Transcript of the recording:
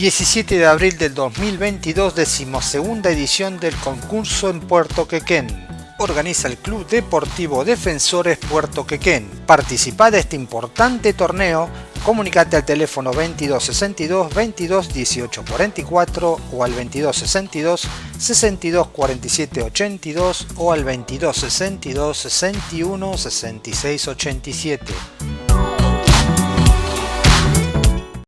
17 de abril del 2022, decimosegunda edición del concurso en Puerto Quequén. Organiza el Club Deportivo Defensores Puerto Quequén. Participa de este importante torneo. Comunicate al teléfono 2262 22 18 44 o al 2262 62 47 82 o al 2262 61 66 87.